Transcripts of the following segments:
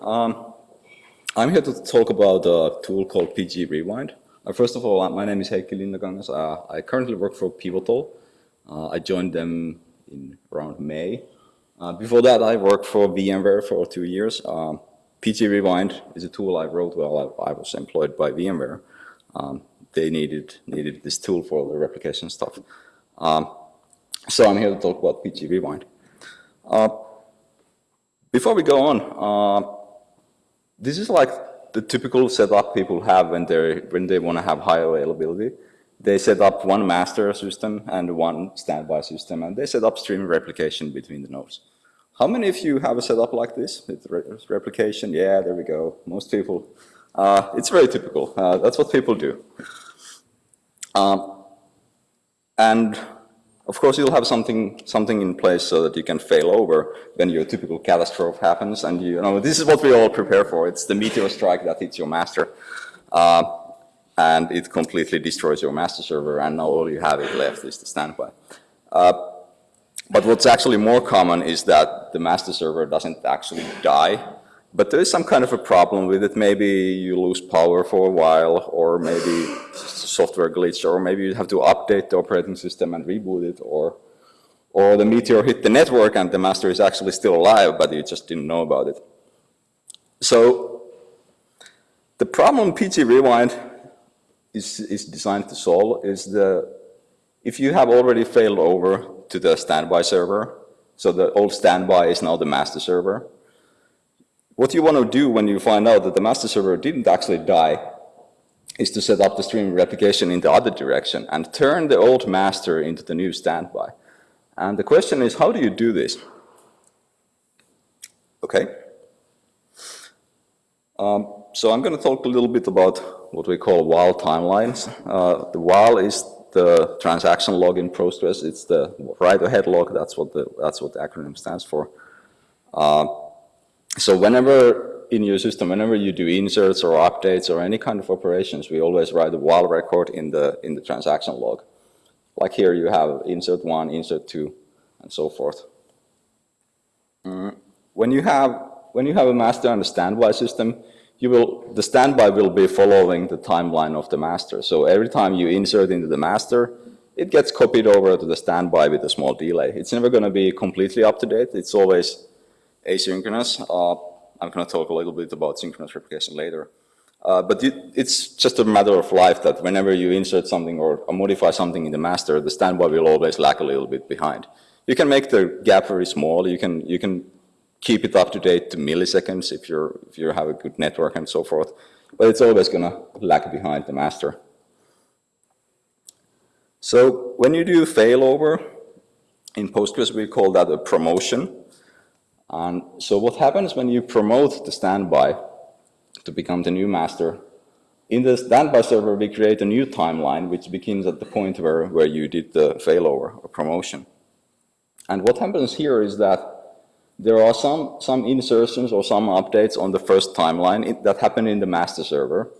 Um, I'm here to talk about a tool called PG Rewind. Uh, first of all, my name is Heikki Linnakangas. Uh, I currently work for Pivotal. Uh, I joined them in around May. Uh, before that, I worked for VMware for two years. Um, PG Rewind is a tool I wrote while I, I was employed by VMware. Um, they needed needed this tool for the replication stuff. Um, so I'm here to talk about PG Rewind. Uh, before we go on, uh, this is like the typical setup people have when they when they want to have high availability. They set up one master system and one standby system, and they set up stream replication between the nodes. How many of you have a setup like this with re replication? Yeah, there we go. Most people. Uh, it's very typical. Uh, that's what people do. Um, and of course, you'll have something something in place so that you can fail over when your typical catastrophe happens. And you, know, this is what we all prepare for. It's the meteor strike that hits your master. Uh, and it completely destroys your master server, and now all you have left is the standby. Uh, but what's actually more common is that the master server doesn't actually die, but there is some kind of a problem with it. Maybe you lose power for a while, or maybe software glitch, or maybe you have to update the operating system and reboot it, or or the meteor hit the network and the master is actually still alive, but you just didn't know about it. So the problem PG Rewind is, is designed to solve is the, if you have already failed over to the standby server, so the old standby is now the master server, what you want to do when you find out that the master server didn't actually die is to set up the stream replication in the other direction and turn the old master into the new standby. And the question is, how do you do this? Okay. Um, so I'm going to talk a little bit about what we call WAL timelines. Uh, the WAL is the transaction log in Postgres. It's the write ahead log. That's what the that's what the acronym stands for. Uh, so whenever in your system, whenever you do inserts or updates or any kind of operations, we always write a WAL record in the in the transaction log. Like here, you have insert one, insert two, and so forth. Mm. When you have when you have a master and a standby system, you will the standby will be following the timeline of the master. So every time you insert into the master, it gets copied over to the standby with a small delay. It's never going to be completely up to date. It's always asynchronous. Uh, I'm going to talk a little bit about synchronous replication later. Uh, but it, it's just a matter of life that whenever you insert something or, or, modify something in the master, the standby will always lag a little bit behind. You can make the gap very small. You can you can keep it up to date to milliseconds if you're if you have a good network and so forth. But it's always going to lag behind the master. So when you do failover in Postgres, we call that a promotion. And so what happens when you promote the standby to become the new master? In the standby server, we create a new timeline, which begins at the point where, where you did the failover or promotion. And what happens here is that there are some, some insertions or some updates on the first timeline that happen in the master server.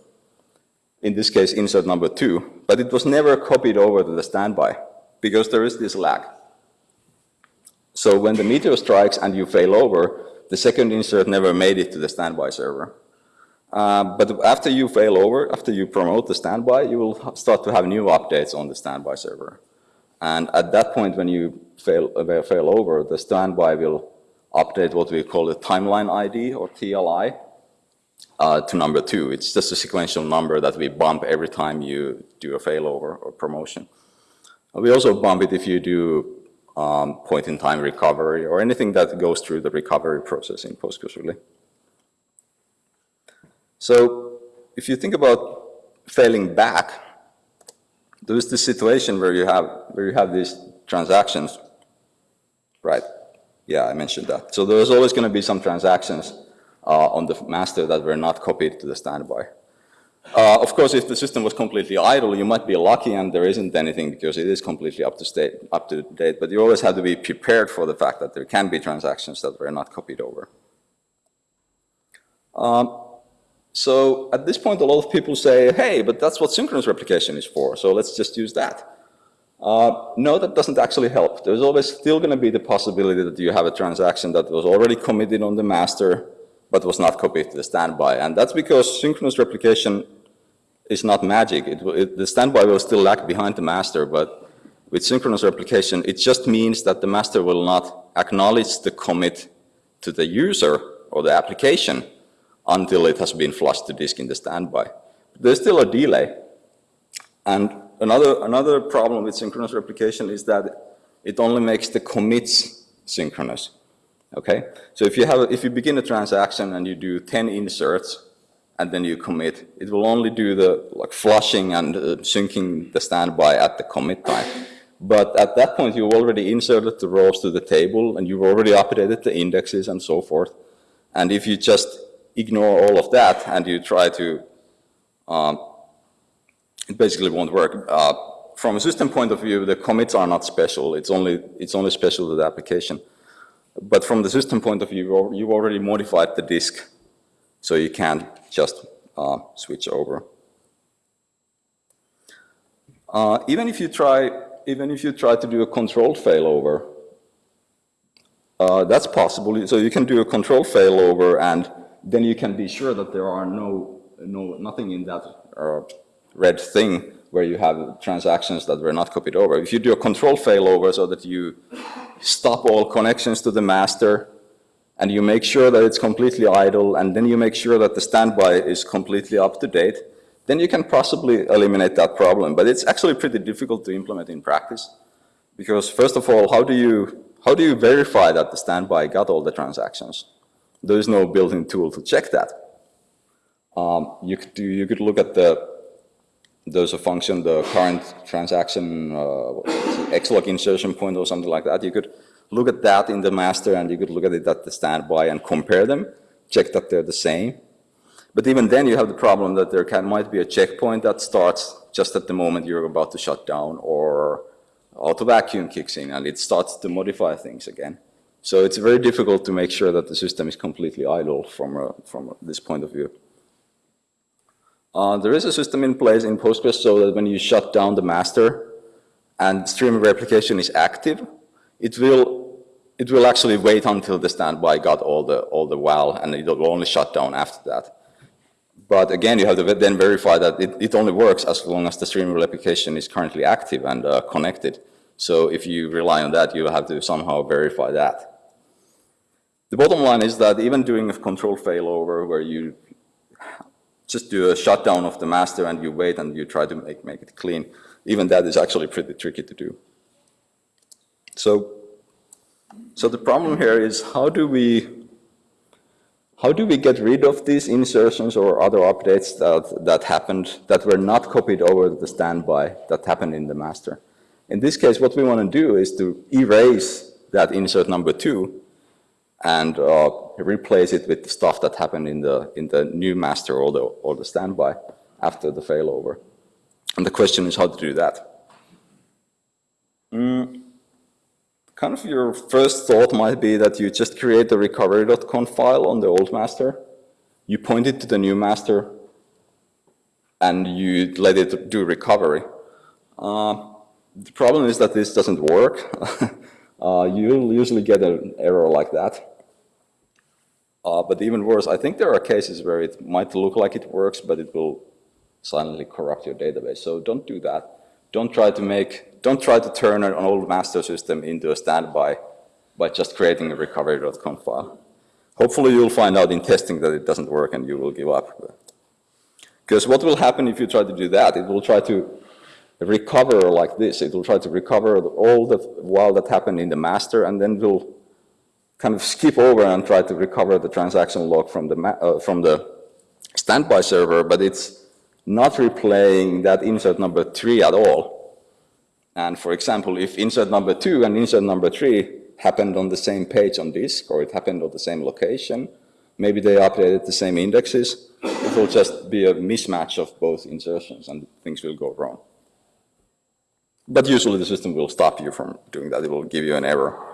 In this case, insert number two, but it was never copied over to the standby because there is this lag. So when the meteor strikes and you fail over, the second insert never made it to the standby server. Uh, but after you fail over, after you promote the standby, you will start to have new updates on the standby server. And at that point, when you fail, uh, fail over, the standby will update what we call the timeline ID or TLI uh, to number two. It's just a sequential number that we bump every time you do a failover or promotion. We also bump it if you do um, point-in-time recovery, or anything that goes through the recovery process in Postgres, really. So if you think about failing back, there is this situation where you have where you have these transactions, right? Yeah, I mentioned that. So there's always going to be some transactions uh, on the master that were not copied to the standby. Uh, of course, if the system was completely idle, you might be lucky and there isn't anything because it is completely up to, state, up to date, but you always have to be prepared for the fact that there can be transactions that were not copied over. Um, so at this point, a lot of people say, hey, but that's what synchronous replication is for, so let's just use that. Uh, no, that doesn't actually help. There's always still going to be the possibility that you have a transaction that was already committed on the master but was not copied to the standby. And that's because synchronous replication is not magic. It, it, the standby will still lag behind the master, but with synchronous replication, it just means that the master will not acknowledge the commit to the user or the application until it has been flushed to disk in the standby. There's still a delay. And another, another problem with synchronous replication is that it only makes the commits synchronous. Okay? So if you, have, if you begin a transaction and you do 10 inserts and then you commit, it will only do the like flushing and uh, syncing the standby at the commit time. But at that point, you've already inserted the rows to the table and you've already updated the indexes and so forth. And if you just ignore all of that and you try to, um, it basically won't work. Uh, from a system point of view, the commits are not special. It's only, it's only special to the application. But from the system point of view, you've already modified the disk, so you can't just uh, switch over. Uh, even if you try even if you try to do a controlled failover, uh, that's possible. So you can do a controlled failover and then you can be sure that there are no, no nothing in that uh, red thing where you have transactions that were not copied over. If you do a control failover so that you stop all connections to the master and you make sure that it's completely idle and then you make sure that the standby is completely up to date, then you can possibly eliminate that problem. But it's actually pretty difficult to implement in practice. Because first of all, how do you, how do you verify that the standby got all the transactions? There is no built-in tool to check that. Um, you, could do, you could look at the, there's a function, the current transaction, uh, xlog insertion point or something like that. You could look at that in the master and you could look at it at the standby and compare them, check that they're the same. But even then you have the problem that there can, might be a checkpoint that starts just at the moment you're about to shut down or auto vacuum kicks in and it starts to modify things again. So it's very difficult to make sure that the system is completely idle from, a, from this point of view. Uh, there is a system in place in Postgres so that when you shut down the master and stream replication is active, it will, it will actually wait until the standby got all the, all the WAL and it will only shut down after that. But again, you have to then verify that it, it only works as long as the stream replication is currently active and uh, connected. So if you rely on that, you have to somehow verify that. The bottom line is that even doing a control failover where you just do a shutdown of the master and you wait and you try to make, make it clean, even that is actually pretty tricky to do. So, so the problem here is how do we how do we get rid of these insertions or other updates that, that happened that were not copied over the standby that happened in the master? In this case, what we want to do is to erase that insert number two and uh, replace it with the stuff that happened in the, in the new master or the, or the standby after the failover. And the question is how to do that. Mm kind of your first thought might be that you just create the recovery.conf file on the old master, you point it to the new master, and you let it do recovery. Uh, the problem is that this doesn't work. uh, you'll usually get an error like that. Uh, but even worse, I think there are cases where it might look like it works, but it will silently corrupt your database. So don't do that. Don't try to make don't try to turn an old master system into a standby by just creating a recovery.conf file. Hopefully you'll find out in testing that it doesn't work and you will give up. Because what will happen if you try to do that? It will try to recover like this. It will try to recover all the WAL that happened in the master and then will kind of skip over and try to recover the transaction log from the, uh, from the standby server, but it's not replaying that insert number three at all. And for example, if insert number two and insert number three happened on the same page on disk, or it happened on the same location, maybe they updated the same indexes, it will just be a mismatch of both insertions and things will go wrong. But usually the system will stop you from doing that. It will give you an error.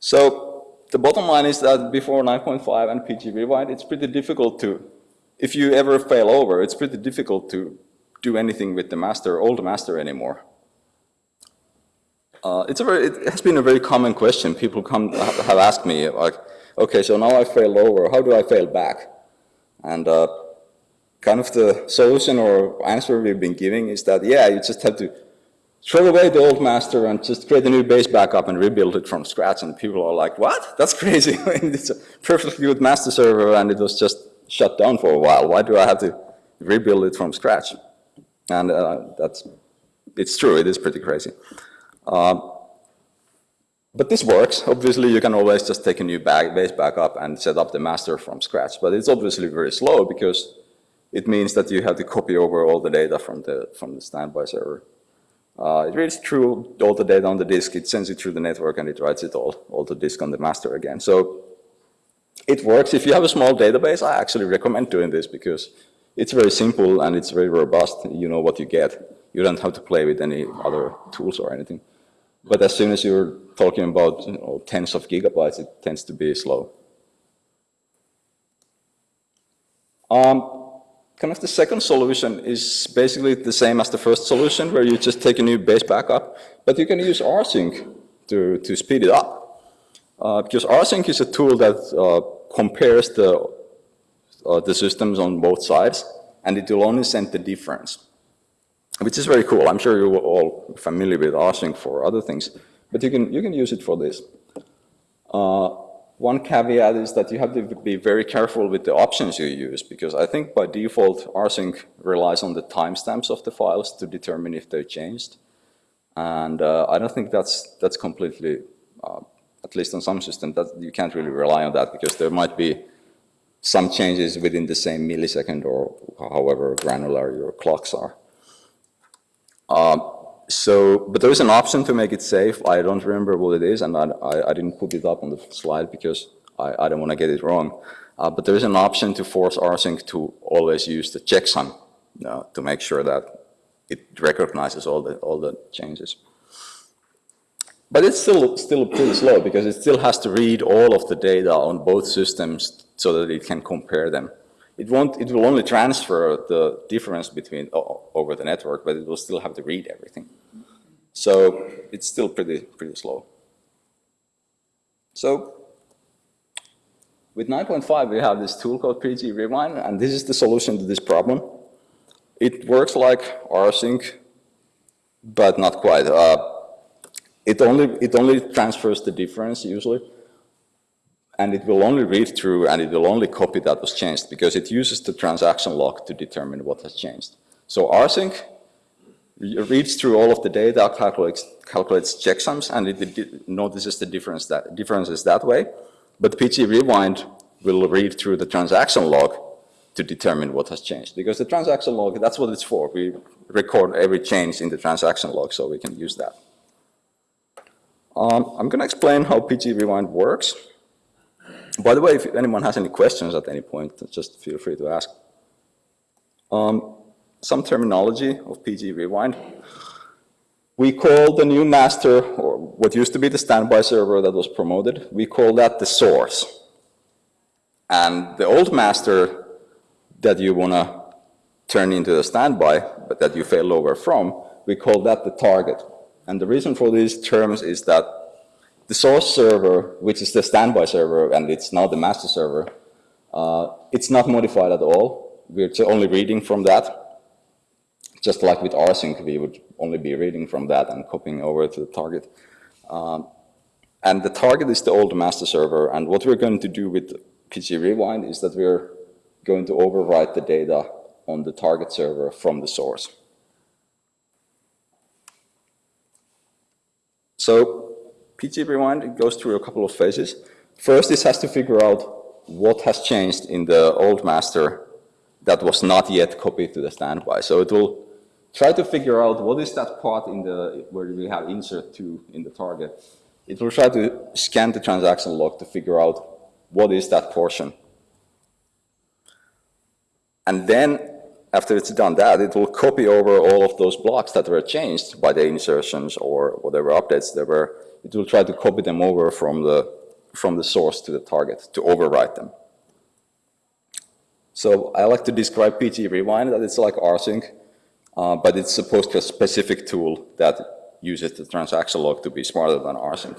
So the bottom line is that before 9.5 and PG Rewind, it's pretty difficult to, if you ever fail over, it's pretty difficult to do anything with the master, old master anymore? Uh, it's a very, it has been a very common question. People come have asked me like, okay, so now I failed over, how do I fail back? And uh, kind of the solution or answer we've been giving is that, yeah, you just have to throw away the old master and just create a new base backup and rebuild it from scratch. And people are like, what? That's crazy. it's a perfectly good master server and it was just shut down for a while. Why do I have to rebuild it from scratch? And uh, that's, it's true, it is pretty crazy. Um, but this works. Obviously, you can always just take a new back, base backup and set up the master from scratch. But it's obviously very slow because it means that you have to copy over all the data from the, from the standby server. Uh, it reads through all the data on the disk, it sends it through the network, and it writes it all, all the disk on the master again. So it works. If you have a small database, I actually recommend doing this because it's very simple and it's very robust. You know what you get. You don't have to play with any other tools or anything. But as soon as you're talking about you know, tens of gigabytes, it tends to be slow. Um, kind of the second solution is basically the same as the first solution, where you just take a new base backup, but you can use rsync to, to speed it up. Uh, because rsync is a tool that uh, compares the, uh, the systems on both sides, and it will only send the difference which is very cool. I'm sure you're all familiar with rsync for other things, but you can, you can use it for this. Uh, one caveat is that you have to be very careful with the options you use, because I think by default, rsync relies on the timestamps of the files to determine if they're changed. And uh, I don't think that's, that's completely, uh, at least on some systems, that you can't really rely on that, because there might be some changes within the same millisecond or however granular your clocks are. Um, so, but there is an option to make it safe. I don't remember what it is, and I, I, I didn't put it up on the slide because I, I don't want to get it wrong. Uh, but there is an option to force rsync to always use the checksum uh, to make sure that it recognizes all the all the changes. But it's still still pretty slow because it still has to read all of the data on both systems so that it can compare them it won't, it will only transfer the difference between over the network, but it will still have to read everything. So it's still pretty, pretty slow. So with 9.5, we have this tool called PG Rewind, and this is the solution to this problem. It works like rsync, but not quite. Uh, it only it only transfers the difference usually, and it will only read through and it will only copy that was changed because it uses the transaction log to determine what has changed. So rsync reads through all of the data, calculates, calculates checksums, and it, notices the difference that, differences that way. But PG Rewind will read through the transaction log to determine what has changed. Because the transaction log, that's what it's for. We record every change in the transaction log so we can use that. Um, I'm going to explain how PG Rewind works. By the way, if anyone has any questions at any point, just feel free to ask. Um, some terminology of PG Rewind. We call the new master, or what used to be the standby server that was promoted, we call that the source. And the old master that you want to turn into the standby, but that you fail over from, we call that the target. And the reason for these terms is that the source server, which is the standby server, and it's now the master server, uh, it's not modified at all. We're only reading from that. Just like with rsync, we would only be reading from that and copying over to the target. Um, and the target is the old master server. And what we're going to do with PG Rewind is that we're going to overwrite the data on the target server from the source. So PG Rewind goes through a couple of phases. First, it has to figure out what has changed in the old master that was not yet copied to the standby. So it will try to figure out what is that part in the where we have insert to in the target. It will try to scan the transaction log to figure out what is that portion. And then after it's done that, it will copy over all of those blocks that were changed by the insertions or whatever updates there were it will try to copy them over from the, from the source to the target to overwrite them. So I like to describe PG Rewind that it's like rsync, uh, but it's supposed to a specific tool that uses the transaction log to be smarter than rsync.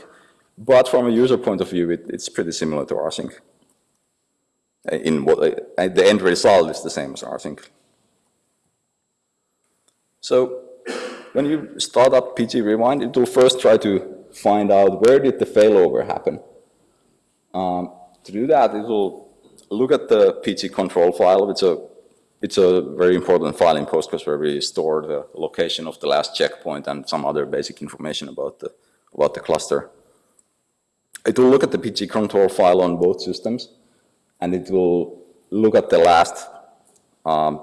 But from a user point of view, it, it's pretty similar to rsync. Uh, in what uh, the end result is the same as rsync. So when you start up PG Rewind, it will first try to find out where did the failover happen. Um, to do that, it will look at the PG control file. It's a, it's a very important file in Postgres where we store the location of the last checkpoint and some other basic information about the, about the cluster. It will look at the PG control file on both systems, and it will look at the last um,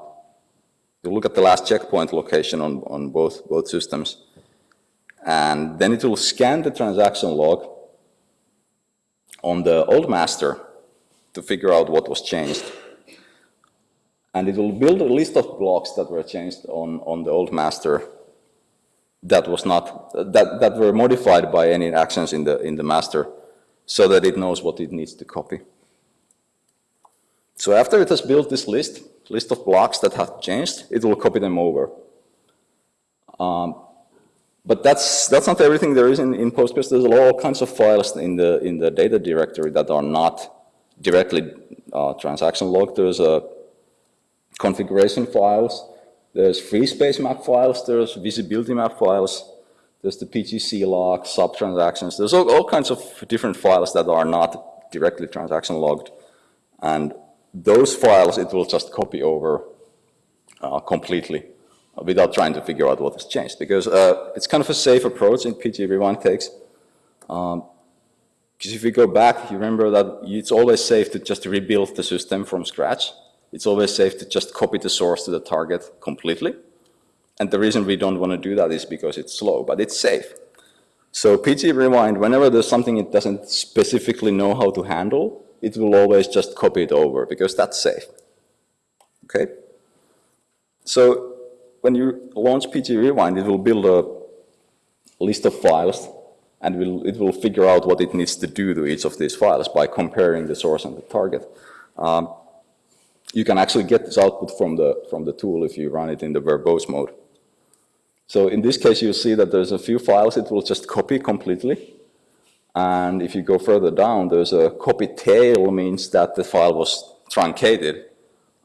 you look at the last checkpoint location on, on both, both systems. And then it will scan the transaction log on the old master to figure out what was changed. And it will build a list of blocks that were changed on, on the old master that was not, that, that were modified by any actions in the, in the master so that it knows what it needs to copy. So after it has built this list, list of blocks that have changed, it will copy them over. Um, but that's that's not everything there is in, in Postgres. There's all kinds of files in the in the data directory that are not directly uh, transaction logged. There's a configuration files. There's free space map files. There's visibility map files. There's the PGC log, sub transactions. There's all, all kinds of different files that are not directly transaction logged. And those files it will just copy over uh, completely without trying to figure out what has changed because uh, it's kind of a safe approach in PG Rewind takes. Um, because if you go back, you remember that it's always safe to just rebuild the system from scratch. It's always safe to just copy the source to the target completely. And the reason we don't want to do that is because it's slow, but it's safe. So PG Rewind, whenever there's something it doesn't specifically know how to handle, it will always just copy it over because that's safe. Okay? So when you launch PG Rewind, it will build a list of files and will, it will figure out what it needs to do to each of these files by comparing the source and the target. Um, you can actually get this output from the, from the tool if you run it in the verbose mode. So in this case, you'll see that there's a few files it will just copy completely. And if you go further down, there's a copy tail means that the file was truncated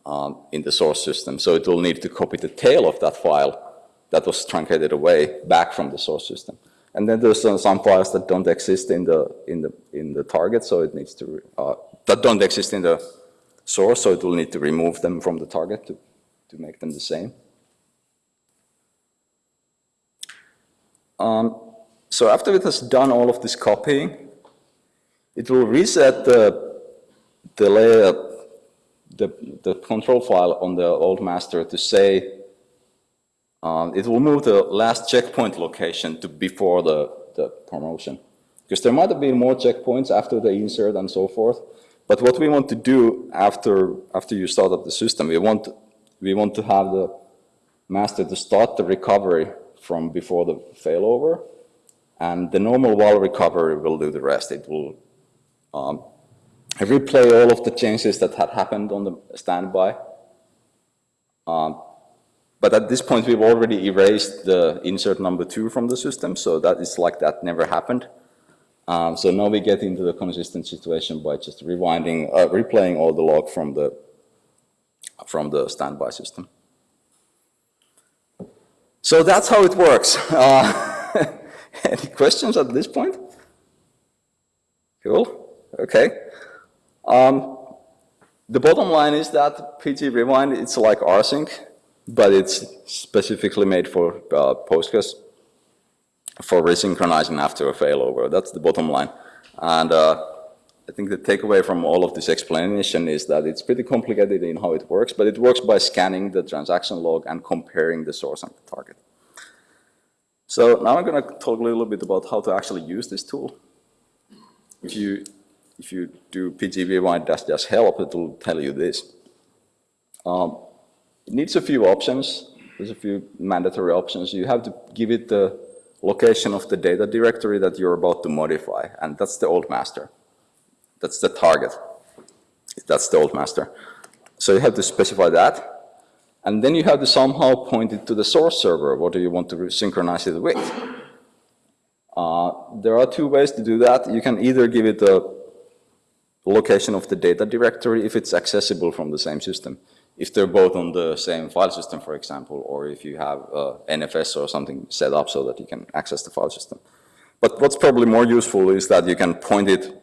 um, in the source system. So it will need to copy the tail of that file that was truncated away back from the source system. And then there's some files that don't exist in the in the in the target, so it needs to uh, that don't exist in the source, so it will need to remove them from the target to to make them the same. Um, so after it has done all of this copying, it will reset the, the layer, the, the control file on the old master to say, um, it will move the last checkpoint location to before the, the promotion. Because there might have been more checkpoints after the insert and so forth. But what we want to do after, after you start up the system, we want, we want to have the master to start the recovery from before the failover and the normal WAL recovery will do the rest. It will um, replay all of the changes that had happened on the standby. Um, but at this point, we've already erased the insert number two from the system, so that is like that never happened. Um, so now we get into the consistent situation by just rewinding, uh, replaying all the log from the from the standby system. So that's how it works. Uh, Any questions at this point? Cool. Okay. Um, the bottom line is that PG Rewind, it's like rsync, but it's specifically made for uh, Postgres for resynchronizing after a failover. That's the bottom line. And uh, I think the takeaway from all of this explanation is that it's pretty complicated in how it works, but it works by scanning the transaction log and comparing the source and the target. So now I'm going to talk a little bit about how to actually use this tool. If you, if you do PG Rewind dash dash help, it will tell you this. Um, it needs a few options. There's a few mandatory options. You have to give it the location of the data directory that you're about to modify, and that's the old master. That's the target. That's the old master. So you have to specify that. And then you have to somehow point it to the source server. What do you want to synchronize it with? Uh, there are two ways to do that. You can either give it a location of the data directory if it's accessible from the same system. If they're both on the same file system, for example, or if you have uh, NFS or something set up so that you can access the file system. But what's probably more useful is that you can point it,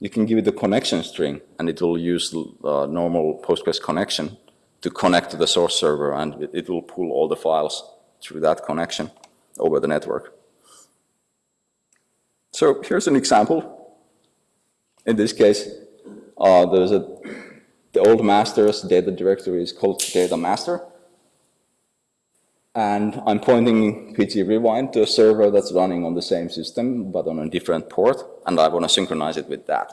you can give it a connection string, and it will use uh, normal Postgres connection to connect to the source server, and it, it will pull all the files through that connection over the network. So here's an example. In this case, uh, there's a, the old master's data directory is called data master. And I'm pointing PG Rewind to a server that's running on the same system, but on a different port, and I want to synchronize it with that.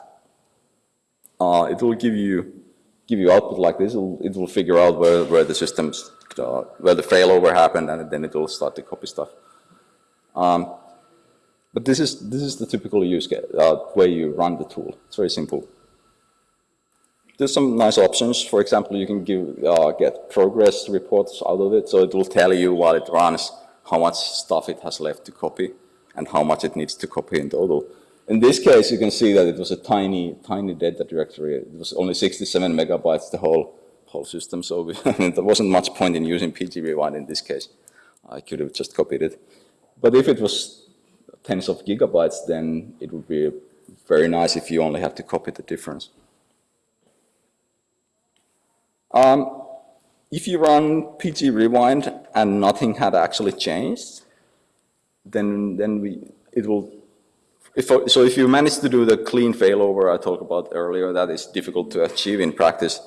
Uh, it will give you give you output like this. It'll, it will figure out where, where the systems, uh, where the failover happened, and then it will start to copy stuff. Um, but this is, this is the typical use uh, way you run the tool. It's very simple. There's some nice options. For example, you can give, uh, get progress reports out of it, so it will tell you while it runs how much stuff it has left to copy and how much it needs to copy in total. In this case, you can see that it was a tiny, tiny data directory. It was only 67 megabytes, the whole, whole system, so we, there wasn't much point in using PG Rewind in this case. I could have just copied it. But if it was tens of gigabytes, then it would be very nice if you only have to copy the difference. Um, if you run PG Rewind and nothing had actually changed, then, then we, it will, if, so if you manage to do the clean failover I talked about earlier, that is difficult to achieve in practice.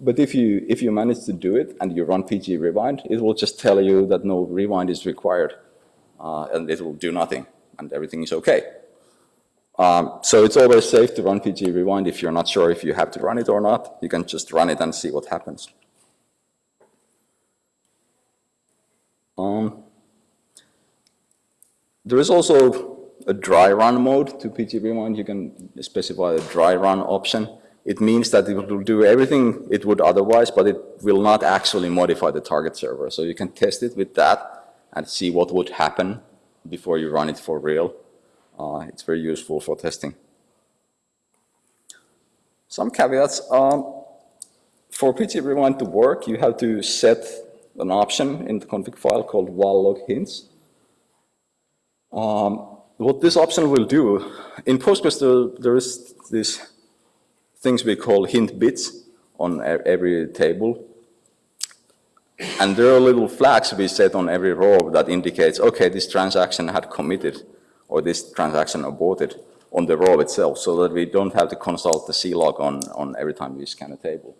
But if you, if you manage to do it and you run PG Rewind, it will just tell you that no rewind is required uh, and it will do nothing and everything is okay. Um, so it's always safe to run PG Rewind if you're not sure if you have to run it or not. You can just run it and see what happens. Um, there is also a dry run mode to PG Rewind. You can specify a dry run option. It means that it will do everything it would otherwise, but it will not actually modify the target server. So you can test it with that and see what would happen before you run it for real. Uh, it's very useful for testing. Some caveats. Um, for PG Rewind to work, you have to set an option in the config file called wal log hints. Um, what this option will do, in Postgres there, there is these things we call hint bits on every table. And there are little flags we set on every row that indicates, okay, this transaction had committed or this transaction aborted on the row itself so that we don't have to consult the C-log on, on every time we scan a table.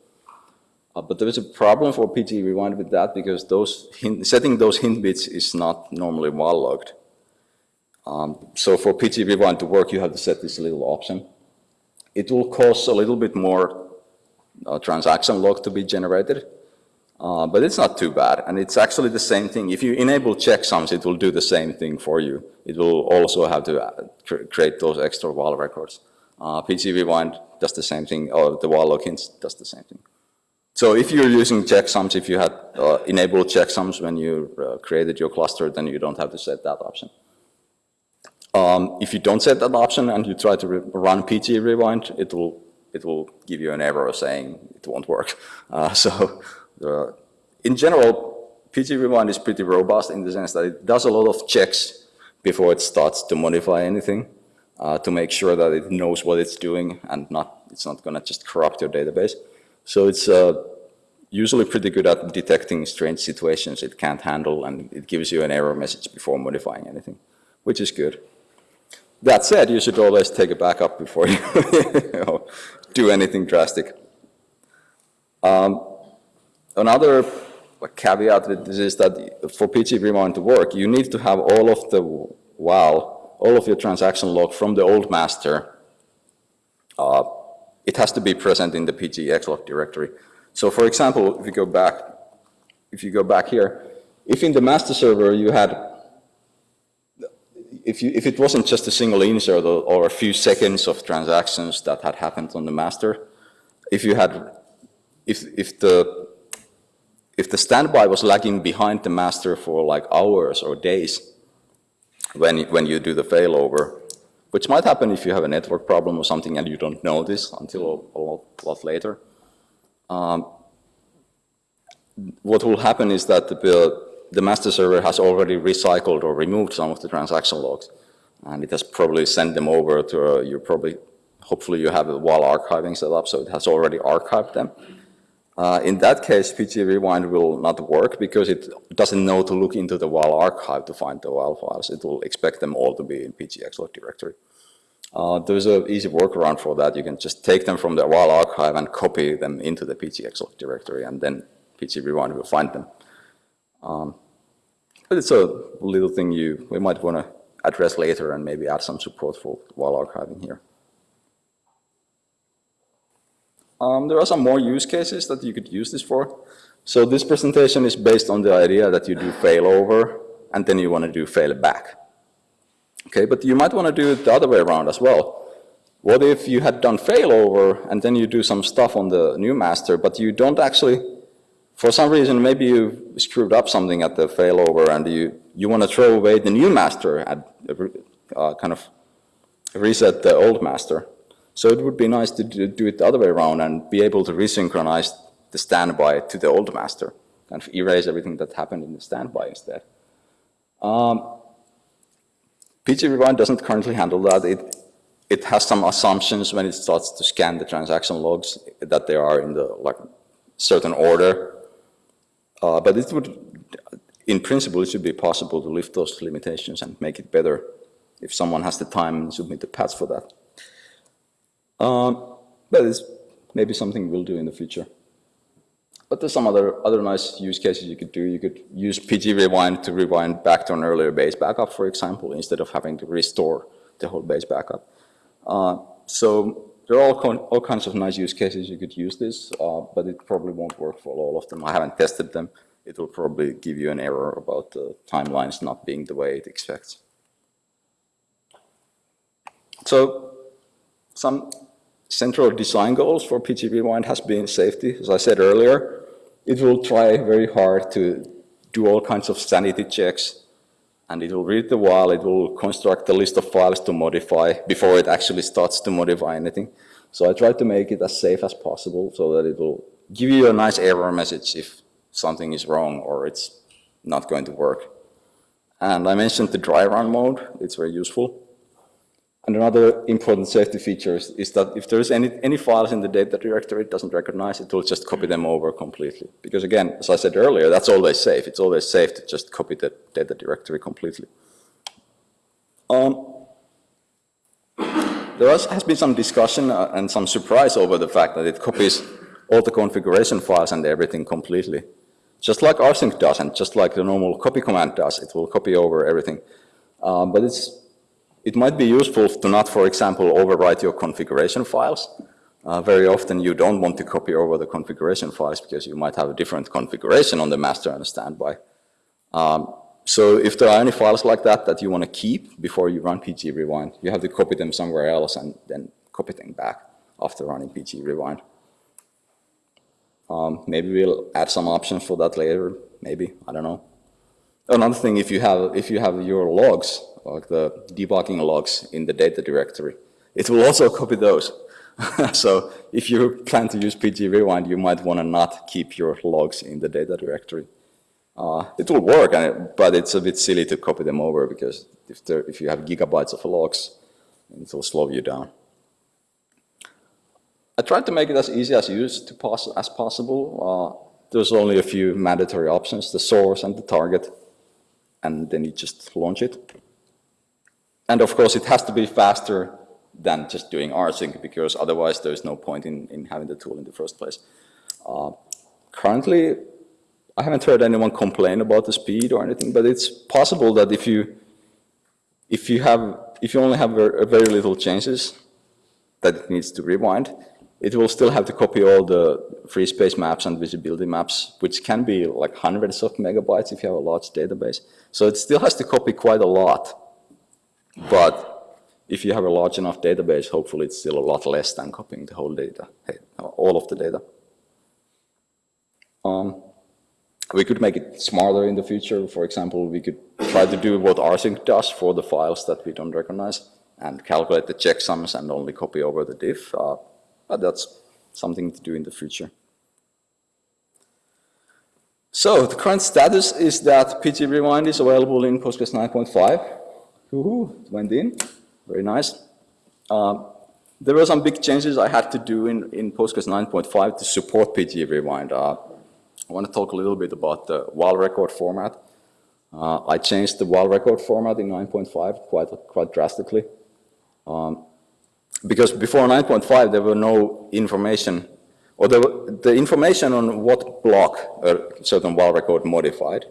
Uh, but there is a problem for PG Rewind with that because those hint, setting those hint bits is not normally WAL logged. Um, so for PG Rewind to work, you have to set this little option. It will cost a little bit more uh, transaction log to be generated, uh, but it's not too bad, and it's actually the same thing. If you enable checksums, it will do the same thing for you. It will also have to uh, cr create those extra WAL records. Uh, PG Rewind does the same thing, or the WAL hints does the same thing. So if you're using checksums, if you had uh, enabled checksums when you uh, created your cluster, then you don't have to set that option. Um, if you don't set that option and you try to run PG Rewind, it will it will give you an error saying it won't work. Uh, so uh, in general, PG Rewind is pretty robust in the sense that it does a lot of checks before it starts to modify anything uh, to make sure that it knows what it's doing and not it's not going to just corrupt your database. So it's uh, usually pretty good at detecting strange situations it can't handle and it gives you an error message before modifying anything, which is good. That said, you should always take a backup before you, you know, do anything drastic. Um, Another caveat with this is that for PG to work, you need to have all of the WAL, all of your transaction log from the old master. Uh, it has to be present in the PG xlog directory. So for example, if you go back, if you go back here, if in the master server you had, if, you, if it wasn't just a single insert or, or a few seconds of transactions that had happened on the master, if you had, if, if the if the standby was lagging behind the master for like hours or days, when, you- when you do the failover, which might happen if you have a network problem or something and you don't know this until a lot, lot later. Um, What will happen is that the, the master server has already recycled or removed some of the transaction logs, and it has probably sent them over to, uh, you probably, hopefully you have a WAL archiving set up, so it has already archived them. Uh, In that case, PG Rewind will not work because it doesn't know to look into the WAL archive to find the WAL files. It will expect them all to be in pgxlog directory. Uh, There's an easy workaround for that. You can just take them from the WAL archive and copy them into the pgxlog directory, and then PG Rewind will find them. Um, But it's a little thing you, we might want to address later and maybe add some support for WAL archiving here. Um, there are some more use cases that you could use this for. So this presentation is based on the idea that you do failover and then you want to do fail back. Okay, but you might want to do it the other way around as well. What if you had done failover and then you do some stuff on the new master, but you don't actually, for some reason, maybe you screwed up something at the failover and you, you want to throw away the new master and uh, kind of reset the old master. So it would be nice to do, it the other way around and be able to resynchronize the standby to the old master, of erase everything that happened in the standby instead. Um, PG Rewind doesn't currently handle that. It, it has some assumptions when it starts to scan the transaction logs that they are in the like certain order. Uh, but it would, in principle, it should be possible to lift those limitations and make it better if someone has the time and submit the patch for that. Um, but it's maybe something we'll do in the future. But there's some other, other nice use cases you could do. You could use PG Rewind to rewind back to an earlier base backup, for example, instead of having to restore the whole base backup. Uh, so there are all, all kinds of nice use cases you could use this, uh, but it probably won't work for all of them. I haven't tested them. It will probably give you an error about the timelines not being the way it expects. So some central design goals for PG Rewind has been safety. As I said earlier, it will try very hard to do all kinds of sanity checks, and it will read the WAL, it will construct a list of files to modify before it actually starts to modify anything. So I tried to make it as safe as possible so that it will give you a nice error message if something is wrong or it's not going to work. And I mentioned the dry run mode, it's very useful. And another important safety feature is, is, that if there's any, any files in the data directory it doesn't recognize, it will just copy them over completely. Because again, as I said earlier, that's always safe. It's always safe to just copy the data directory completely. Um, there has, been some discussion uh, and some surprise over the fact that it copies all the configuration files and everything completely. Just like rsync does and just like the normal copy command does, it will copy over everything. Um, but it's it might be useful to not, for example, overwrite your configuration files. Uh, very often you don't want to copy over the configuration files because you might have a different configuration on the master and the standby. Um, so if there are any files like that that you want to keep before you run PG Rewind, you have to copy them somewhere else and then copy them back after running PG Rewind. Um, maybe we'll add some options for that later, maybe, I don't know. Another thing, if you have, if you have your logs, like the debugging logs in the data directory, it will also copy those. so if you plan to use PG Rewind, you might want to not keep your logs in the data directory. Uh, it will work, but it's a bit silly to copy them over because if, there, if you have gigabytes of logs, it will slow you down. I tried to make it as easy as, as possible. Uh, there's only a few mandatory options, the source and the target and then you just launch it. And of course, it has to be faster than just doing rsync because otherwise there's no point in, in having the tool in the first place. Uh, currently, I haven't heard anyone complain about the speed or anything, but it's possible that if you if you have if you only have very, very little changes that it needs to rewind, it will still have to copy all the free space maps and visibility maps, which can be like hundreds of megabytes if you have a large database. So it still has to copy quite a lot. But if you have a large enough database, hopefully it's still a lot less than copying the whole data, all of the data. Um, we could make it smarter in the future. For example, we could try to do what rsync does for the files that we don't recognize and calculate the checksums and only copy over the diff. Uh, but that's something to do in the future. So the current status is that PG Rewind is available in Postgres 9.5. Woohoo, it went in, very nice. Uh, there were some big changes I had to do in, in Postgres 9.5 to support PG Rewind. Uh, I want to talk a little bit about the WAL record format. Uh, I changed the WAL record format in 9.5 quite, quite drastically. Um, because before 9.5 there were no information, or the, the information on what block a certain WAL record modified,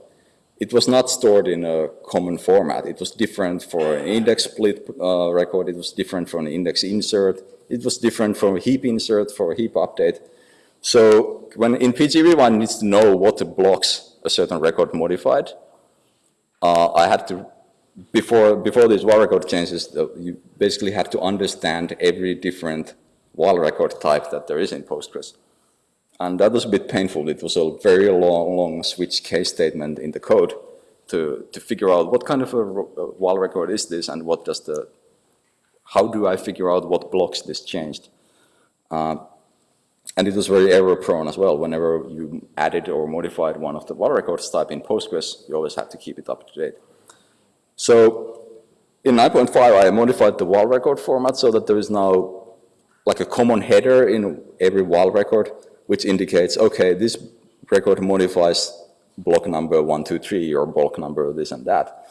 it was not stored in a common format. It was different for an index split uh, record, it was different for an index insert, it was different from a heap insert for a heap update. So when in PG one needs to know what blocks a certain record modified, uh, I had to, before, before these WAL record changes, you basically had to understand every different WAL record type that there is in Postgres. And that was a bit painful. It was a very long, long switch case statement in the code to, to figure out what kind of a, a WAL record is this and what does the, how do I figure out what blocks this changed. Uh, and it was very error prone as well. Whenever you added or modified one of the WAL records type in Postgres, you always have to keep it up to date. So in 9.5, I modified the WAL record format so that there is now like a common header in every WAL record, which indicates, okay, this record modifies block number 123 or block number this and that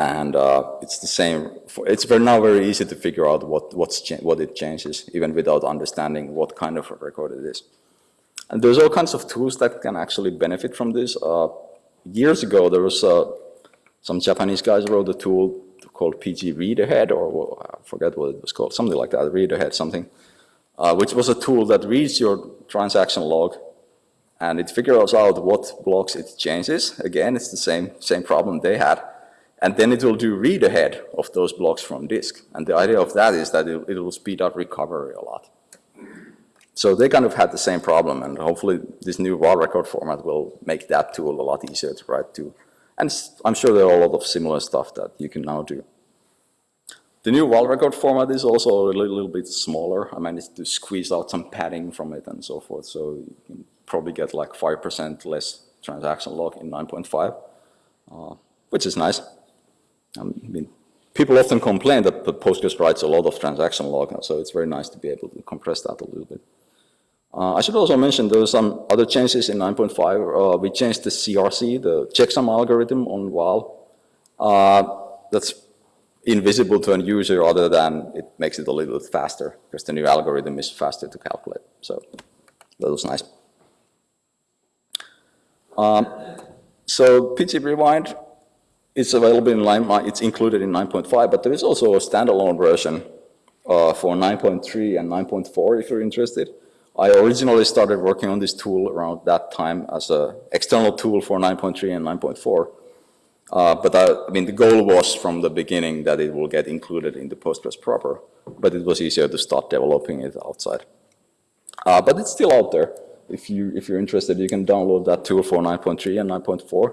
and uh, it's the same. For, it's very, now very easy to figure out what what's what it changes, even without understanding what kind of a record it is. And there's all kinds of tools that can actually benefit from this. Uh, years ago, there was uh, some Japanese guys wrote a tool called PG Read Ahead, or I forget what it was called, something like that, Read Ahead something, uh, which was a tool that reads your transaction log and it figures out what blocks it changes. Again, it's the same, same problem they had and then it will do read ahead of those blocks from disk. And the idea of that is that it, it, will speed up recovery a lot. So they kind of had the same problem, and hopefully this new WAL record format will make that tool a lot easier to write to. And I'm sure there are a lot of similar stuff that you can now do. The new WAL record format is also a little, little bit smaller. I managed to squeeze out some padding from it and so forth, so you can probably get like 5% less transaction log in 9.5, uh, which is nice. I mean, people often complain that Postgres writes a lot of transaction log, so it's very nice to be able to compress that a little bit. Uh, I should also mention there were some other changes in 9.5. Uh, we changed the CRC, the checksum algorithm on WAL. Uh, that's invisible to a user other than it makes it a little bit faster because the new algorithm is faster to calculate. So that was nice. Um, so PG Rewind it's available in line, it's included in 9.5, but there is also a standalone version uh, for 9.3 and 9.4 if you're interested. I originally started working on this tool around that time as an external tool for 9.3 and 9.4. Uh, but I, I, mean, the goal was from the beginning that it will get included in the Postgres proper, but it was easier to start developing it outside. Uh, but it's still out there. If, you, if you're interested, you can download that tool for 9.3 and 9.4.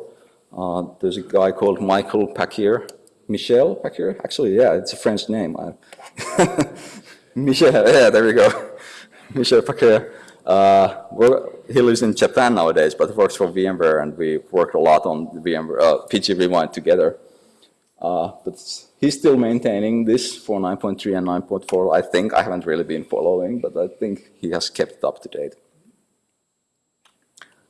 Uh, there's a guy called Michael Paquier. Michel Paquier? Actually, yeah, it's a French name. Michel, yeah, there we go. Michel Paquier. Uh, he lives in Japan nowadays, but works for VMware, and we worked a lot on VMware, uh, PG Rewind together. Uh, but he's still maintaining this for 9.3 and 9.4. I think I haven't really been following, but I think he has kept it up to date.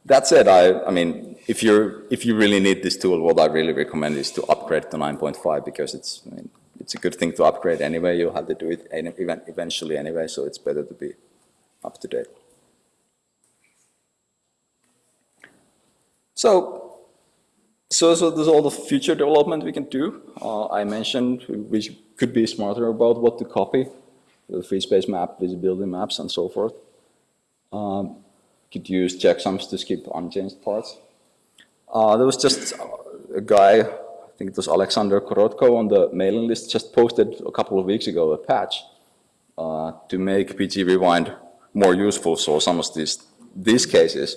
That said, I, I mean, if you if you really need this tool, what I really recommend is to upgrade to 9.5 because it's I mean, it's a good thing to upgrade anyway. You'll have to do it eventually anyway, so it's better to be up to date. So, so, so there's all the future development we can do. Uh, I mentioned we could be smarter about what to copy, the free space map, visibility maps, and so forth. Um, could use checksums to skip unchanged parts. Uh, there was just a guy, I think it was Alexander Korotkov on the mailing list, just posted a couple of weeks ago a patch uh, to make PG Rewind more useful. So some of these, these cases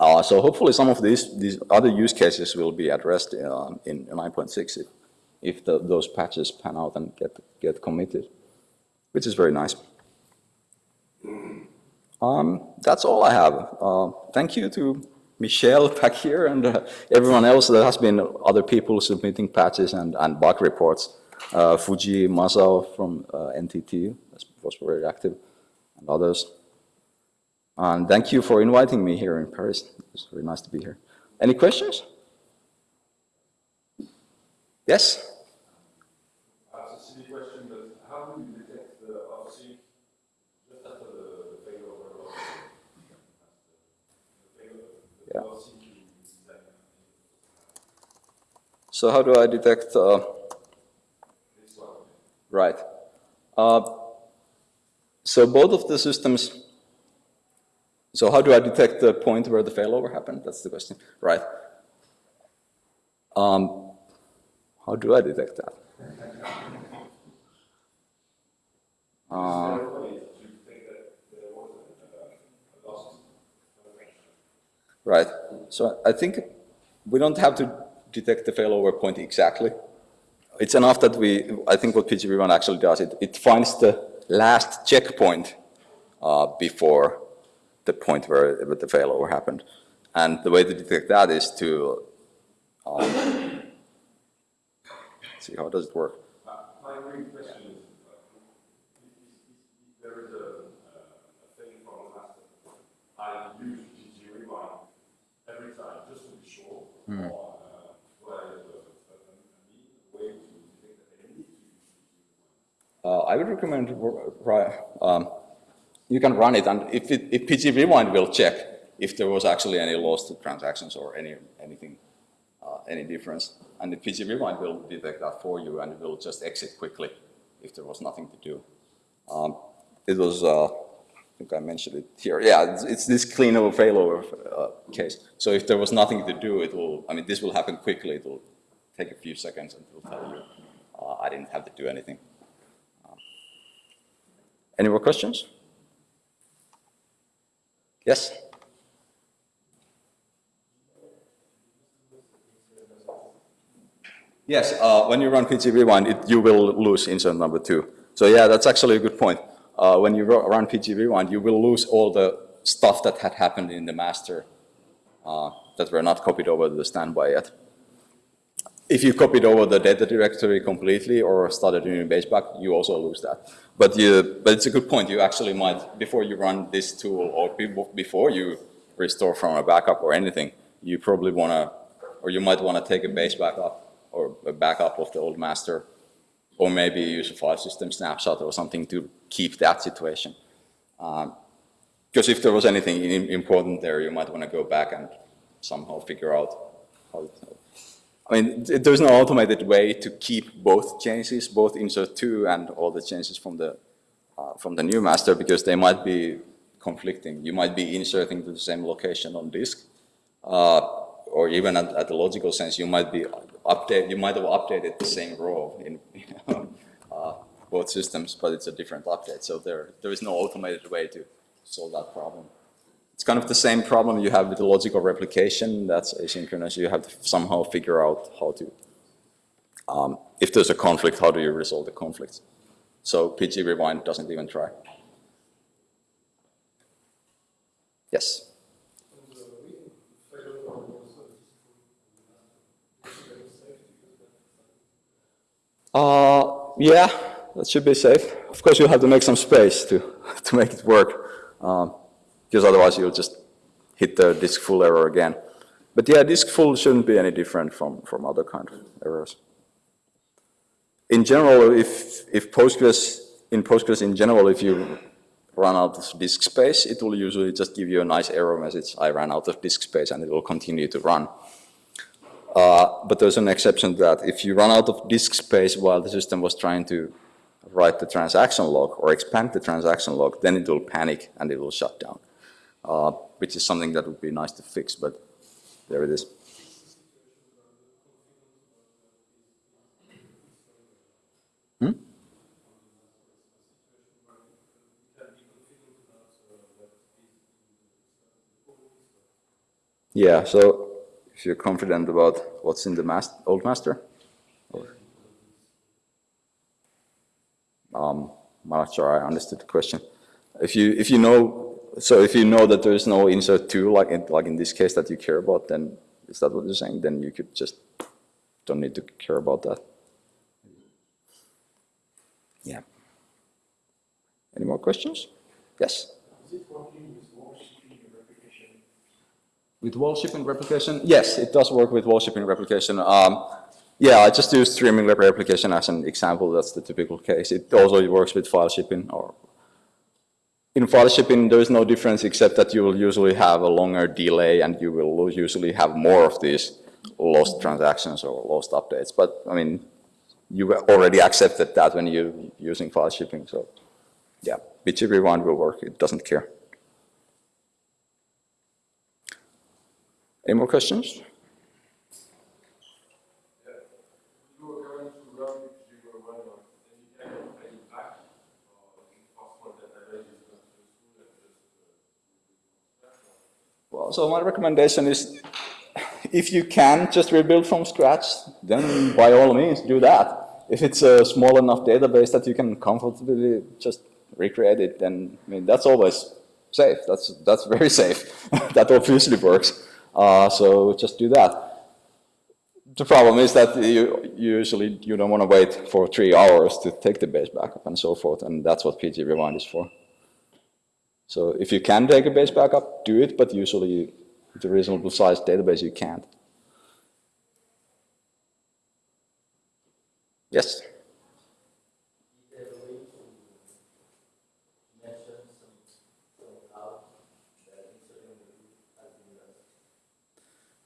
Uh, so hopefully some of these, these other use cases will be addressed uh, in 9.6 if, if the, those patches pan out and get, get committed, which is very nice. Um, that's all I have. Uh, thank you to Michelle back here and uh, everyone else. There has been other people submitting patches and, and bug reports. Uh, Fujii Masao from uh, NTT was very active and others. And thank you for inviting me here in Paris. It's very nice to be here. Any questions? Yes? It's a silly question, but how do you detect the OffSync just after the failover of the Yeah. OffSync is like So how do I detect, uh, this one? right. Uh, so both of the systems, so how do I detect the point where the failover happened? That's the question, right. Um, how do I detect that? Uh, Right. So I think we don't have to detect the failover point exactly. It's enough that we, I think what PGP1 actually does, it, it finds the last checkpoint uh, before the point where, the failover happened. And the way to detect that is to, um, see, how does it work? Uh, My main question is, if, if, if there is a, a thing from the master, I use PG Rewind every time just to be sure. or uh, do I have a, a, a, a way to detect that I need to use PG Rewind? Uh, I would recommend, um, you can run it, and if, it, if PG Rewind will check if there was actually any loss to transactions or any anything, uh, any difference. And the PG Rewind will detect that for you, and it will just exit quickly if there was nothing to do. Um, it was, uh, I think I mentioned it here. Yeah, it's, it's this clean over failover uh, case. So if there was nothing to do, it will, I mean, this will happen quickly. It will take a few seconds and it will tell you, uh, I didn't have to do anything. Any more questions? Yes? Yes, uh, when you run PG Rewind, it, you will lose insert number two. So yeah, that's actually a good point. Uh, when you run PG Rewind, you will lose all the stuff that had happened in the master uh, that were not copied over to the standby yet. If you copied over the data directory completely or started a new base back, you also lose that. But you, but it's a good point. You actually might, before you run this tool or before you restore from a backup or anything, you probably want to, or you might want to take a base backup or a backup of the old master, or maybe use a file system snapshot or something to keep that situation. Um, because if there was anything im- important there, you might want to go back and somehow figure out how. I mean, there's no automated way to keep both changes, both insert two and all the changes from the uh, from the new master, because they might be conflicting. You might be inserting to the same location on disk, uh, or even at, at the logical sense, you might be update. You might have updated the same row in uh, both systems, but it's a different update. So there there is no automated way to solve that problem. It's kind of the same problem you have with the logical replication. That's asynchronous. You have to somehow figure out how to, um, if there's a conflict, how do you resolve the conflicts? So PG Rewind doesn't even try. Yes. Uh, yeah, that should be safe. Of course, you'll have to make some space to, to make it work, um, because otherwise you'll just hit the disk full error again. But yeah, disk full shouldn't be any different from, from other kind of errors. In general, if, if Postgres, in Postgres in general, if you run out of disk space, it will usually just give you a nice error message, I ran out of disk space, and it will continue to run. Uh, but there's an exception to that if you run out of disk space while the system was trying to write the transaction log or expand the transaction log, then it will panic and it will shut down, uh, which is something that would be nice to fix, but there it is. Hmm? Yeah, so if you're confident about what's in the old master? or- Um, I'm not sure I understood the question. If you, if you know, so if you know that there is no insert two, like in, like in this case that you care about, then is that what you're saying? Then you could just, don't need to care about that. Yeah. Any more questions? Yes? Is it working with WAL shipping replication? With WAL shipping replication? Yes, it does work with WAL shipping replication. Um, yeah, I just use streaming replication as an example. That's the typical case. It also works with file shipping or in file shipping, there is no difference except that you will usually have a longer delay and you will usually have more of these lost transactions or lost updates. But I mean, you already accepted that when you're using file shipping. So yeah, PG Rewind will work. It doesn't care. Any more questions? You were going to run because you were running on, and you can pay it back, or is it possible that the database is not useful and just, uh, Well, so my recommendation is, if you can just rebuild from scratch, then by all means do that. If it's a small enough database that you can comfortably just recreate it, then I mean that's always safe. That's that's very safe. that obviously works. Uh, so just do that. The problem is that you usually you don't want to wait for three hours to take the base backup and so forth, and that's what PG Rewind is for. So if you can take a base backup, do it, but usually with a reasonable sized database, you can't. Yes?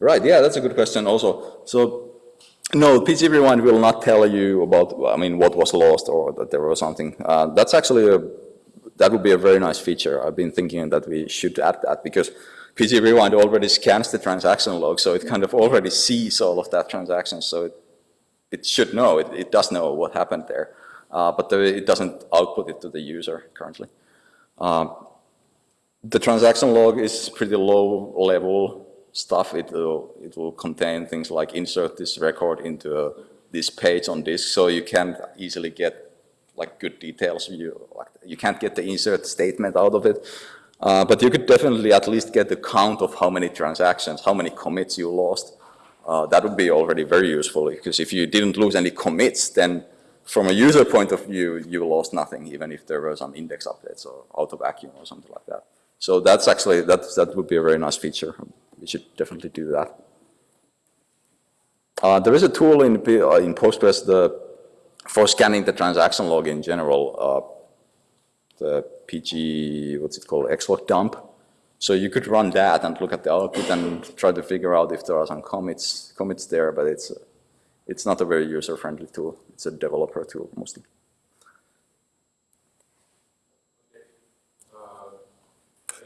Right, yeah, that's a good question also. So, no, PG Rewind will not tell you about, I mean, what was lost or that there was something. Uh, that's actually a, that would be a very nice feature. I've been thinking that we should add that because PG Rewind already scans the transaction log, so it kind of already sees all of that transaction, so it, it should know, it, it does know what happened there, uh, but it doesn't output it to the user currently. Um, the transaction log is pretty low level stuff. It will, it will contain things like insert this record into a, this page on disk, so you can't easily get like good details. You, like, you can't get the insert statement out of it. Uh, but you could definitely at least get the count of how many transactions, how many commits you lost. Uh, that would be already very useful because if you didn't lose any commits, then from a user point of view, you lost nothing, even if there were some index updates or auto vacuum or something like that. So that's actually, that, that would be a very nice feature. We should definitely do that. Uh, there is a tool in, uh, in Postgres the, for scanning the transaction log in general, uh, the PG, what's it called, xlog dump. So you could run that and look at the output and try to figure out if there are some commits, commits there, but it's, it's not a very user-friendly tool. It's a developer tool mostly. uh,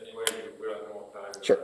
anyway, we have more time. Sure.